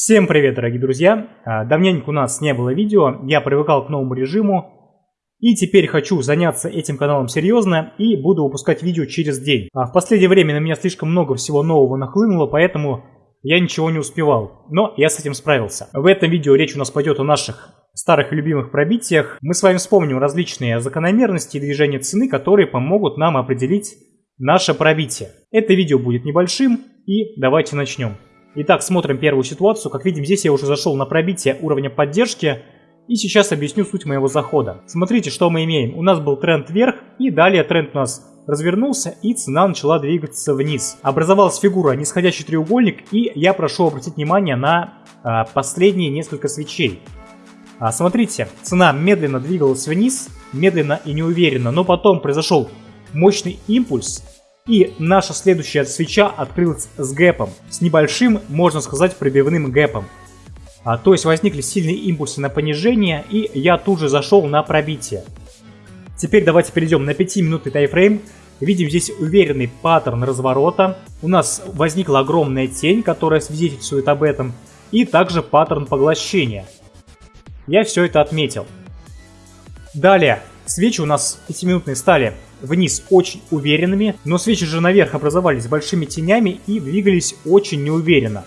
Всем привет, дорогие друзья! А, давненько у нас не было видео, я привыкал к новому режиму. И теперь хочу заняться этим каналом серьезно и буду выпускать видео через день. А в последнее время на меня слишком много всего нового нахлынуло, поэтому я ничего не успевал. Но я с этим справился. В этом видео речь у нас пойдет о наших старых любимых пробитиях. Мы с вами вспомним различные закономерности и движения цены, которые помогут нам определить наше пробитие. Это видео будет небольшим и давайте начнем. Итак, смотрим первую ситуацию. Как видим, здесь я уже зашел на пробитие уровня поддержки. И сейчас объясню суть моего захода. Смотрите, что мы имеем. У нас был тренд вверх, и далее тренд у нас развернулся, и цена начала двигаться вниз. Образовалась фигура нисходящий треугольник, и я прошу обратить внимание на а, последние несколько свечей. А, смотрите, цена медленно двигалась вниз, медленно и неуверенно, но потом произошел мощный импульс, и наша следующая свеча открылась с гэпом, с небольшим, можно сказать, пробивным гэпом. А, то есть возникли сильные импульсы на понижение, и я тут же зашел на пробитие. Теперь давайте перейдем на 5-минутный тайфрейм. Видим здесь уверенный паттерн разворота. У нас возникла огромная тень, которая свидетельствует об этом. И также паттерн поглощения. Я все это отметил. Далее, свечи у нас 5-минутные стали вниз очень уверенными, но свечи же наверх образовались большими тенями и двигались очень неуверенно.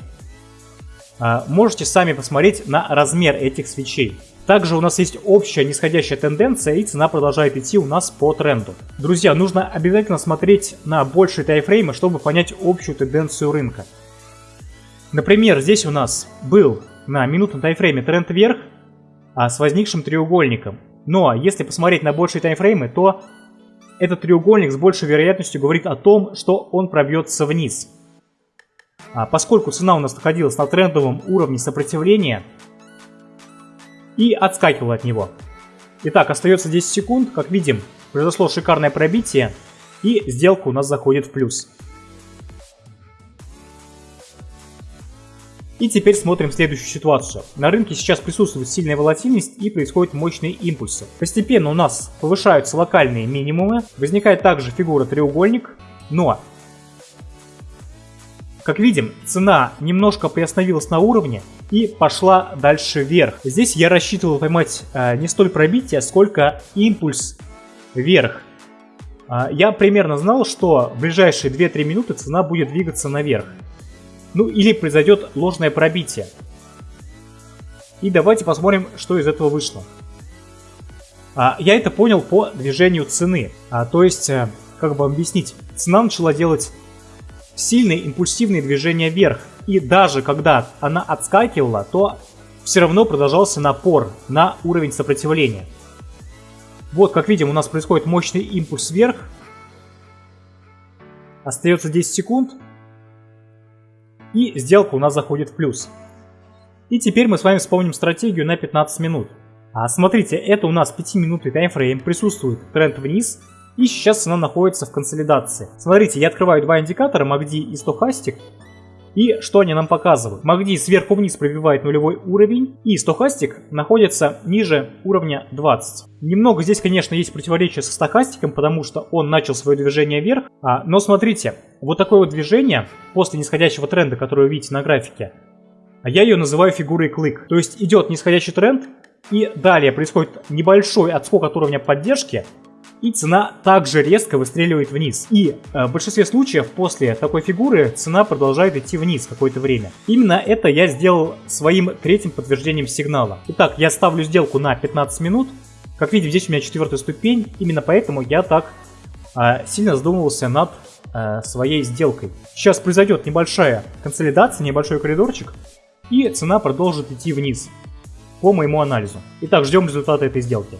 А, можете сами посмотреть на размер этих свечей. Также у нас есть общая нисходящая тенденция и цена продолжает идти у нас по тренду. Друзья, нужно обязательно смотреть на большие тайфреймы, чтобы понять общую тенденцию рынка. Например, здесь у нас был на минутном тайфрейме тренд вверх а с возникшим треугольником. Но если посмотреть на большие таймфреймы, то этот треугольник с большей вероятностью говорит о том, что он пробьется вниз. А поскольку цена у нас находилась на трендовом уровне сопротивления и отскакивала от него. Итак, остается 10 секунд. Как видим, произошло шикарное пробитие и сделка у нас заходит в плюс. И теперь смотрим следующую ситуацию. На рынке сейчас присутствует сильная волатильность и происходят мощные импульсы. Постепенно у нас повышаются локальные минимумы, возникает также фигура треугольник, но как видим, цена немножко приостановилась на уровне и пошла дальше вверх. Здесь я рассчитывал поймать э, не столь пробитие, сколько импульс вверх. Э, я примерно знал, что в ближайшие 2-3 минуты цена будет двигаться наверх. Ну или произойдет ложное пробитие. И давайте посмотрим, что из этого вышло. А, я это понял по движению цены. А, то есть, а, как бы объяснить, цена начала делать сильные импульсивные движения вверх. И даже когда она отскакивала, то все равно продолжался напор на уровень сопротивления. Вот, как видим, у нас происходит мощный импульс вверх. Остается 10 секунд. И сделка у нас заходит в плюс. И теперь мы с вами вспомним стратегию на 15 минут. А смотрите, это у нас 5-минутный таймфрейм, присутствует тренд вниз, и сейчас цена находится в консолидации. Смотрите, я открываю два индикатора, MACD и стохастик, и что они нам показывают? MACD сверху вниз пробивает нулевой уровень, и стохастик находится ниже уровня 20. Немного здесь, конечно, есть противоречие со стохастиком, потому что он начал свое движение вверх. А, но смотрите, вот такое вот движение после нисходящего тренда, который вы видите на графике, а я ее называю фигурой клык. То есть идет нисходящий тренд, и далее происходит небольшой отскок от уровня поддержки, и цена также резко выстреливает вниз. И э, в большинстве случаев после такой фигуры цена продолжает идти вниз какое-то время. Именно это я сделал своим третьим подтверждением сигнала. Итак, я ставлю сделку на 15 минут. Как видим, здесь у меня четвертая ступень, именно поэтому я так э, сильно задумывался над э, своей сделкой. Сейчас произойдет небольшая консолидация, небольшой коридорчик, и цена продолжит идти вниз по моему анализу. Итак, ждем результата этой сделки.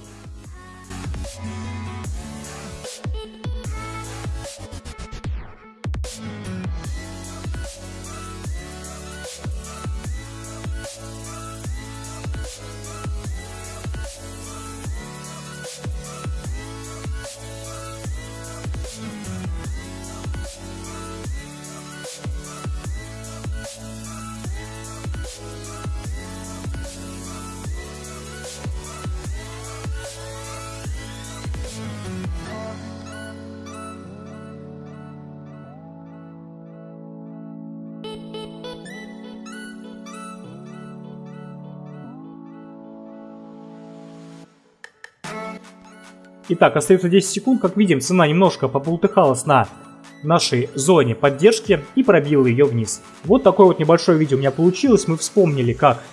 Итак, остается 10 секунд. Как видим, цена немножко побултыхалась на нашей зоне поддержки и пробила ее вниз. Вот такое вот небольшое видео у меня получилось. Мы вспомнили, как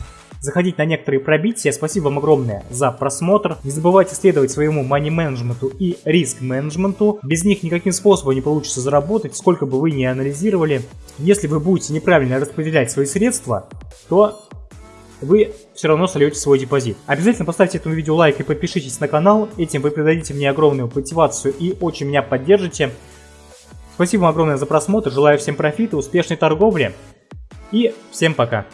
заходить на некоторые пробития. Спасибо вам огромное за просмотр. Не забывайте следовать своему money менеджменту и риск менеджменту. Без них никаким способом не получится заработать, сколько бы вы ни анализировали. Если вы будете неправильно распределять свои средства, то вы все равно сольете свой депозит. Обязательно поставьте этому видео лайк и подпишитесь на канал. Этим вы придадите мне огромную мотивацию и очень меня поддержите. Спасибо вам огромное за просмотр. Желаю всем профита, успешной торговли и всем пока.